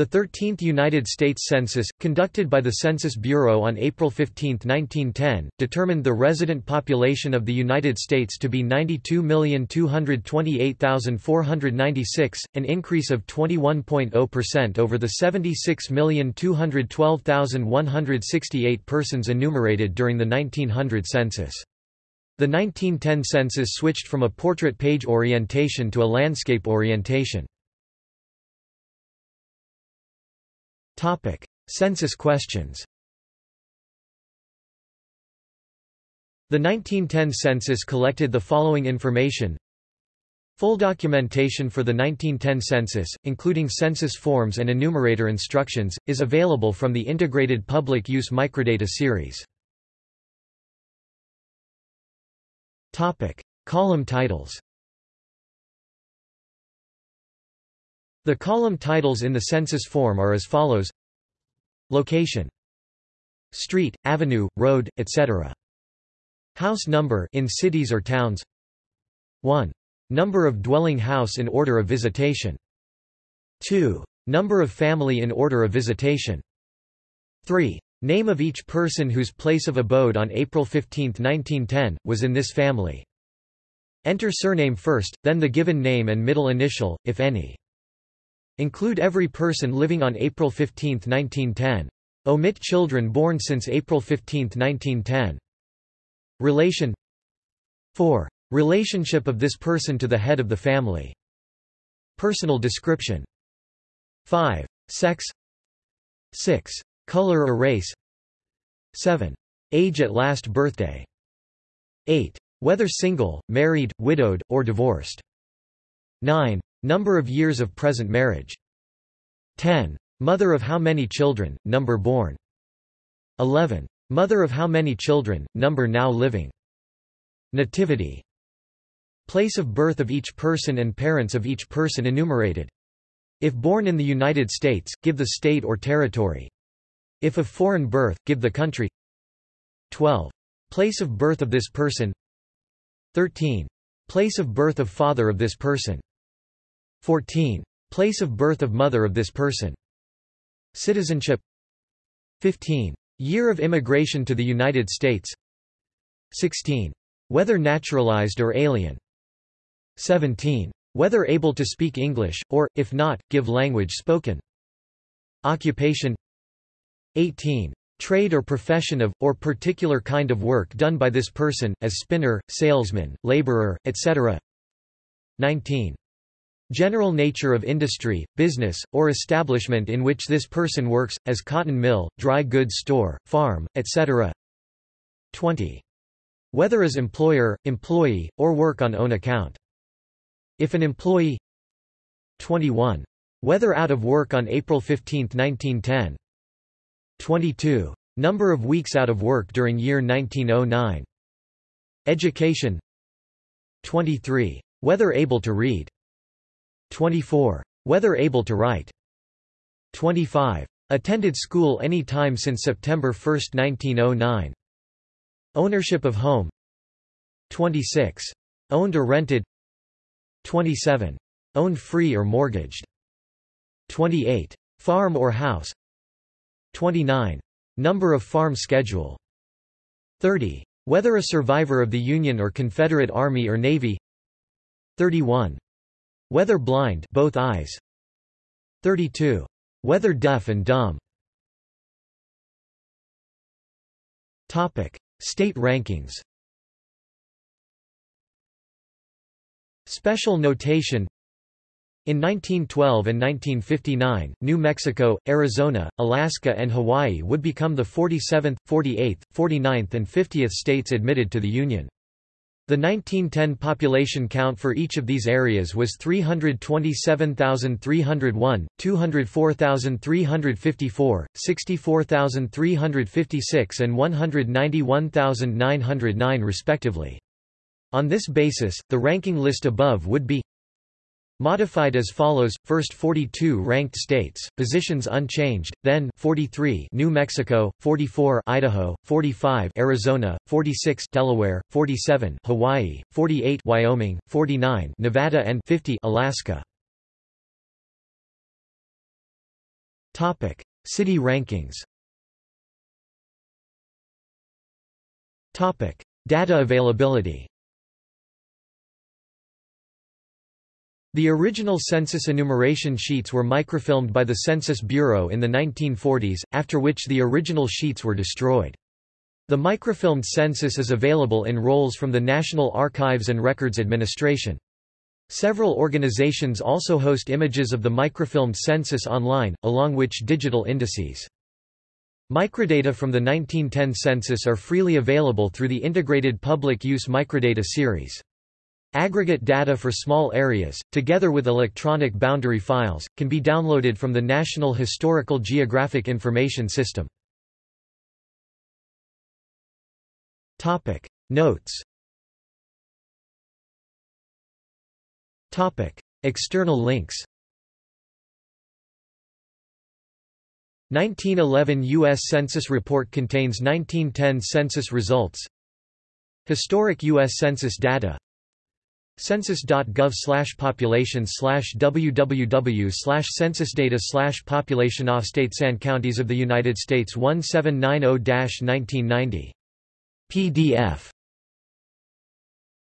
The 13th United States Census, conducted by the Census Bureau on April 15, 1910, determined the resident population of the United States to be 92,228,496, an increase of 21.0% over the 76,212,168 persons enumerated during the 1900 census. The 1910 census switched from a portrait page orientation to a landscape orientation. Topic: Census questions. The 1910 census collected the following information. Full documentation for the 1910 census, including census forms and enumerator instructions, is available from the Integrated Public Use Microdata series. Topic: Column titles. The column titles in the census form are as follows Location Street, avenue, road, etc. House number in cities or towns 1. Number of dwelling house in order of visitation 2. Number of family in order of visitation 3. Name of each person whose place of abode on April 15, 1910, was in this family. Enter surname first, then the given name and middle initial, if any. Include every person living on April 15, 1910. Omit children born since April 15, 1910. Relation 4. Relationship of this person to the head of the family. Personal description 5. Sex 6. Color or race 7. Age at last birthday 8. Whether single, married, widowed, or divorced 9. Number of years of present marriage. 10. Mother of how many children, number born. 11. Mother of how many children, number now living. Nativity. Place of birth of each person and parents of each person enumerated. If born in the United States, give the state or territory. If of foreign birth, give the country. 12. Place of birth of this person. 13. Place of birth of father of this person. 14. Place of birth of mother of this person. Citizenship 15. Year of immigration to the United States 16. Whether naturalized or alien 17. Whether able to speak English, or, if not, give language spoken. Occupation 18. Trade or profession of, or particular kind of work done by this person, as spinner, salesman, laborer, etc. 19. General nature of industry, business, or establishment in which this person works, as cotton mill, dry goods store, farm, etc. 20. Whether as employer, employee, or work on own account. If an employee 21. Whether out of work on April 15, 1910. 22. Number of weeks out of work during year 1909. Education 23. Whether able to read 24. Whether able to write. 25. Attended school any time since September 1, 1909. Ownership of home. 26. Owned or rented. 27. Owned free or mortgaged. 28. Farm or house. 29. Number of farm schedule. 30. Whether a survivor of the Union or Confederate Army or Navy. 31. Whether blind both eyes. 32. Whether deaf and dumb. Topic: State rankings. Special notation in 1912 and 1959, New Mexico, Arizona, Alaska and Hawaii would become the 47th, 48th, 49th and 50th states admitted to the Union. The 1910 population count for each of these areas was 327,301, 204,354, 64,356 and 191,909 respectively. On this basis, the ranking list above would be Modified as follows: First 42 ranked states, positions unchanged. Then 43 New Mexico, 44 Idaho, 45 Arizona, 46 Delaware, 47 Hawaii, 48 Wyoming, 49 Nevada and 50 Alaska. Topic: City rankings. Topic: Data availability. The original census enumeration sheets were microfilmed by the Census Bureau in the 1940s, after which the original sheets were destroyed. The microfilmed census is available in rolls from the National Archives and Records Administration. Several organizations also host images of the microfilmed census online, along which digital indices. Microdata from the 1910 census are freely available through the Integrated Public Use Microdata series. Aggregate data for small areas, together with electronic boundary files, can be downloaded from the National Historical Geographic Information System. Notes Topic External links 1911 U.S. Census report contains 1910 census results Historic U.S. Census data census.gov slash population slash www slash censusdata slash population of states and counties of the United States 1790-1990. PDF